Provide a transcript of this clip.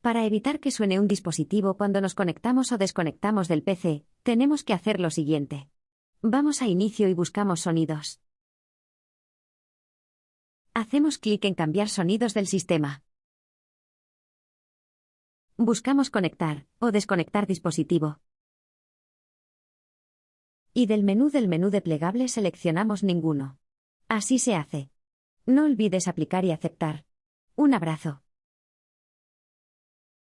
Para evitar que suene un dispositivo cuando nos conectamos o desconectamos del PC, tenemos que hacer lo siguiente. Vamos a inicio y buscamos sonidos. Hacemos clic en cambiar sonidos del sistema. Buscamos conectar o desconectar dispositivo. Y del menú del menú de plegable seleccionamos ninguno. Así se hace. No olvides aplicar y aceptar. Un abrazo.